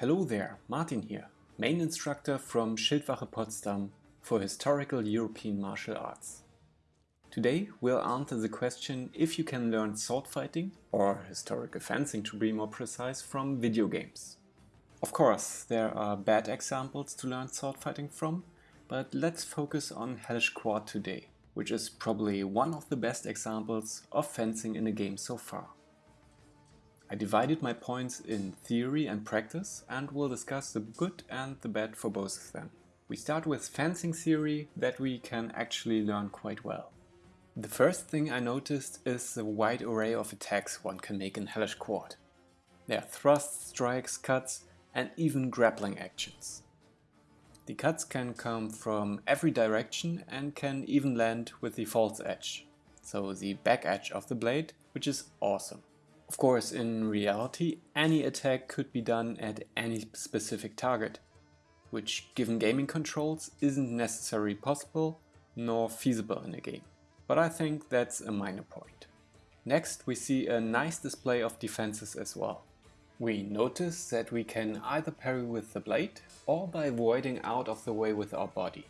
Hello there, Martin here, main instructor from Schildwache Potsdam for historical European martial arts. Today we'll answer the question if you can learn sword fighting, or historical fencing to be more precise, from video games. Of course, there are bad examples to learn sword fighting from, but let's focus on Hellish Quart today, which is probably one of the best examples of fencing in a game so far. I divided my points in theory and practice and will discuss the good and the bad for both of them. We start with fencing theory that we can actually learn quite well. The first thing I noticed is the wide array of attacks one can make in Hellish Quart. There are thrusts, strikes, cuts and even grappling actions. The cuts can come from every direction and can even land with the false edge, so the back edge of the blade, which is awesome. Of course, in reality, any attack could be done at any specific target, which given gaming controls isn't necessarily possible nor feasible in a game. But I think that's a minor point. Next we see a nice display of defenses as well. We notice that we can either parry with the blade or by avoiding out of the way with our body.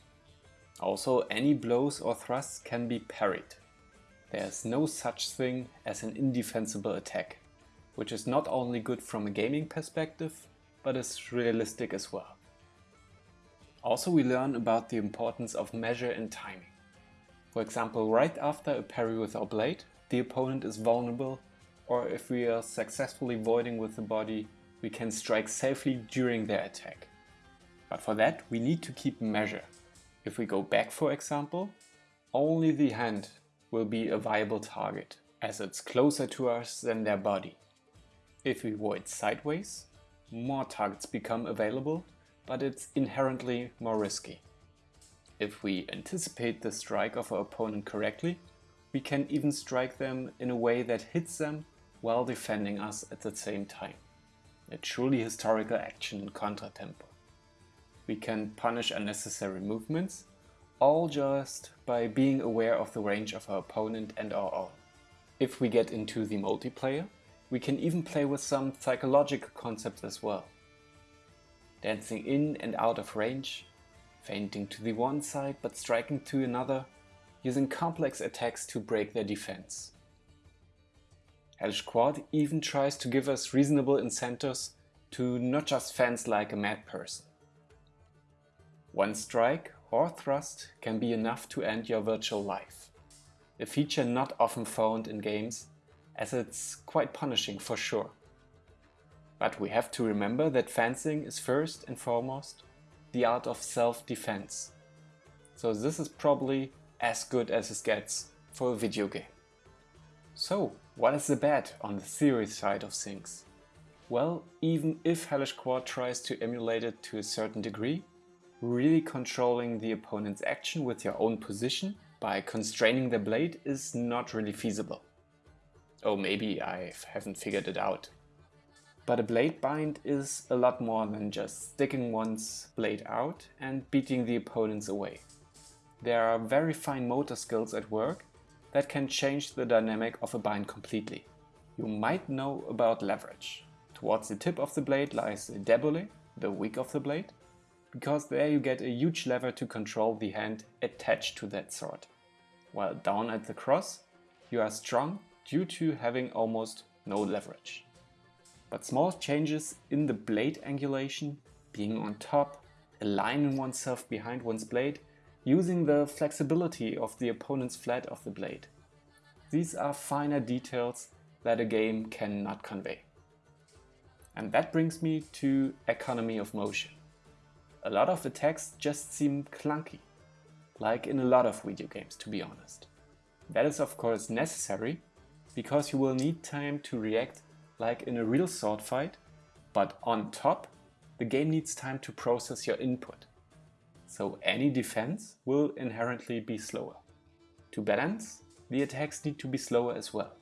Also any blows or thrusts can be parried. There's no such thing as an indefensible attack, which is not only good from a gaming perspective, but is realistic as well. Also we learn about the importance of measure and timing. For example, right after a parry with our blade, the opponent is vulnerable, or if we are successfully voiding with the body, we can strike safely during their attack. But for that we need to keep measure. If we go back for example, only the hand will be a viable target, as it's closer to us than their body. If we void sideways, more targets become available, but it's inherently more risky. If we anticipate the strike of our opponent correctly, we can even strike them in a way that hits them while defending us at the same time. A truly historical action in contra tempo. We can punish unnecessary movements all just by being aware of the range of our opponent and our own. If we get into the multiplayer, we can even play with some psychological concepts as well. Dancing in and out of range, feinting to the one side but striking to another, using complex attacks to break their defense. Hellish Quart even tries to give us reasonable incentives to not just fence like a mad person. One strike or thrust can be enough to end your virtual life. A feature not often found in games as it's quite punishing for sure. But we have to remember that fencing is first and foremost the art of self-defense. So this is probably as good as it gets for a video game. So, what is the bad on the theory side of things? Well, even if Hellish Quart tries to emulate it to a certain degree, really controlling the opponent's action with your own position by constraining the blade is not really feasible. Oh, maybe I haven't figured it out. But a blade bind is a lot more than just sticking one's blade out and beating the opponents away. There are very fine motor skills at work that can change the dynamic of a bind completely. You might know about leverage. Towards the tip of the blade lies the debole, the wick of the blade, because there you get a huge lever to control the hand attached to that sword. While down at the cross, you are strong due to having almost no leverage. But small changes in the blade angulation, being on top, aligning oneself behind one's blade, using the flexibility of the opponent's flat of the blade. These are finer details that a game cannot convey. And that brings me to economy of motion a lot of the attacks just seem clunky, like in a lot of video games to be honest. That is of course necessary, because you will need time to react like in a real sword fight, but on top, the game needs time to process your input. So any defense will inherently be slower. To balance, the attacks need to be slower as well.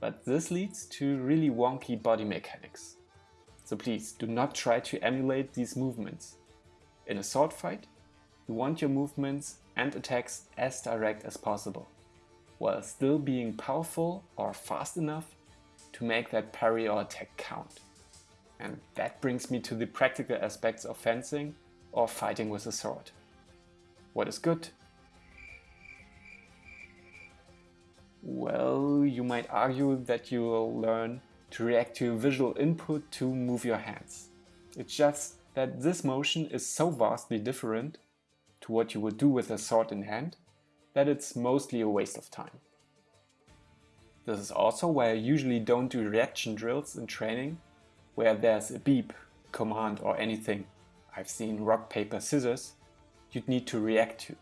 But this leads to really wonky body mechanics. So please do not try to emulate these movements. In a sword fight, you want your movements and attacks as direct as possible, while still being powerful or fast enough to make that parry or attack count. And that brings me to the practical aspects of fencing or fighting with a sword. What is good? Well, you might argue that you will learn to react to visual input to move your hands. It's just that this motion is so vastly different to what you would do with a sword in hand that it's mostly a waste of time. This is also why I usually don't do reaction drills in training where there's a beep, command or anything I've seen rock, paper, scissors you'd need to react to.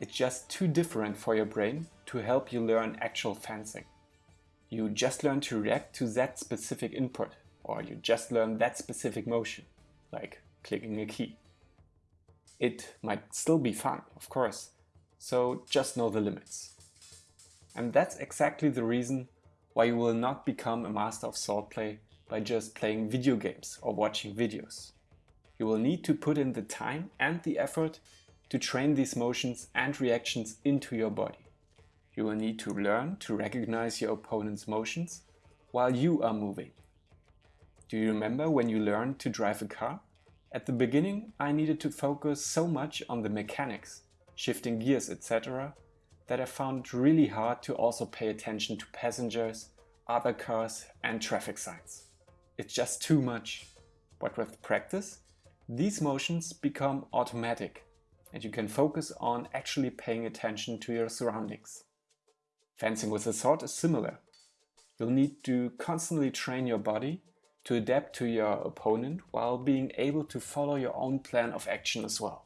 It's just too different for your brain to help you learn actual fencing. You just learn to react to that specific input or you just learn that specific motion, like clicking a key. It might still be fun, of course, so just know the limits. And that's exactly the reason why you will not become a master of swordplay by just playing video games or watching videos. You will need to put in the time and the effort to train these motions and reactions into your body. You will need to learn to recognize your opponent's motions while you are moving. Do you remember when you learned to drive a car? At the beginning I needed to focus so much on the mechanics, shifting gears etc that I found it really hard to also pay attention to passengers, other cars and traffic signs. It's just too much. But with practice, these motions become automatic and you can focus on actually paying attention to your surroundings. Fencing with a sword is similar. You'll need to constantly train your body to adapt to your opponent while being able to follow your own plan of action as well.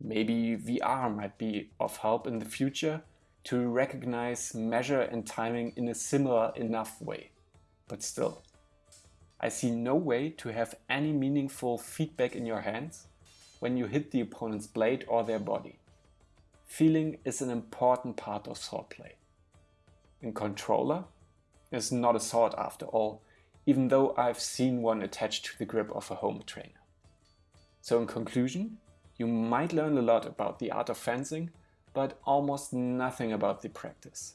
Maybe VR might be of help in the future to recognize, measure and timing in a similar enough way. But still, I see no way to have any meaningful feedback in your hands when you hit the opponent's blade or their body. Feeling is an important part of swordplay. A controller is not a sword after all, even though I've seen one attached to the grip of a home trainer. So in conclusion, you might learn a lot about the art of fencing, but almost nothing about the practice.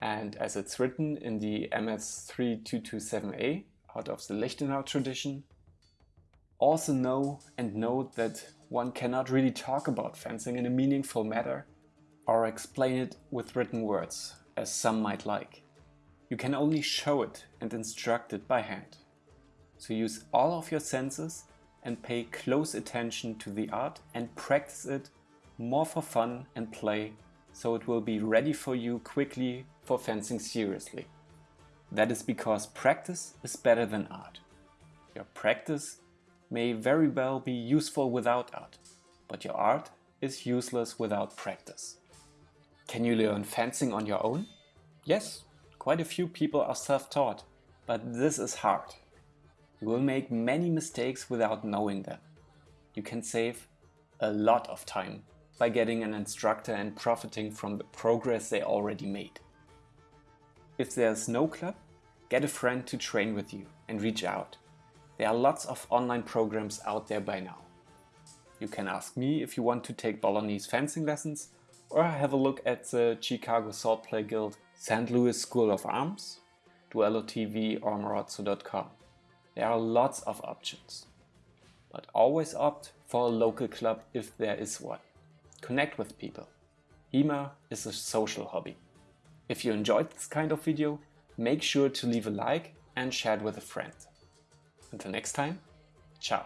And as it's written in the MS 3227A out of the Lichtenau tradition, also know and note that one cannot really talk about fencing in a meaningful manner or explain it with written words, as some might like. You can only show it and instruct it by hand. So use all of your senses and pay close attention to the art and practice it more for fun and play so it will be ready for you quickly for fencing seriously. That is because practice is better than art. Your practice may very well be useful without art, but your art is useless without practice. Can you learn fencing on your own? Yes, quite a few people are self-taught, but this is hard. You will make many mistakes without knowing them. You can save a lot of time by getting an instructor and profiting from the progress they already made. If there's no club, get a friend to train with you and reach out. There are lots of online programs out there by now. You can ask me if you want to take Bolognese fencing lessons or have a look at the Chicago Swordplay Guild, St. Louis School of Arms, Duello TV or Marozzo.com. There are lots of options. But always opt for a local club if there is one. Connect with people. HEMA is a social hobby. If you enjoyed this kind of video, make sure to leave a like and share it with a friend. Until next time, ciao.